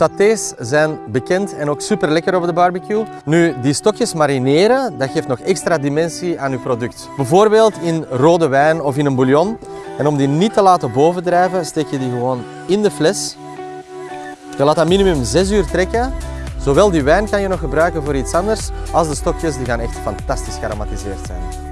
Satés zijn bekend en ook super lekker op de barbecue. Nu, die stokjes marineren, dat geeft nog extra dimensie aan uw product. Bijvoorbeeld in rode wijn of in een bouillon. En om die niet te laten bovendrijven, steek je die gewoon in de fles. Je laat dat minimum 6 uur trekken. Zowel die wijn kan je nog gebruiken voor iets anders, als de stokjes die gaan echt fantastisch gearomatiseerd zijn.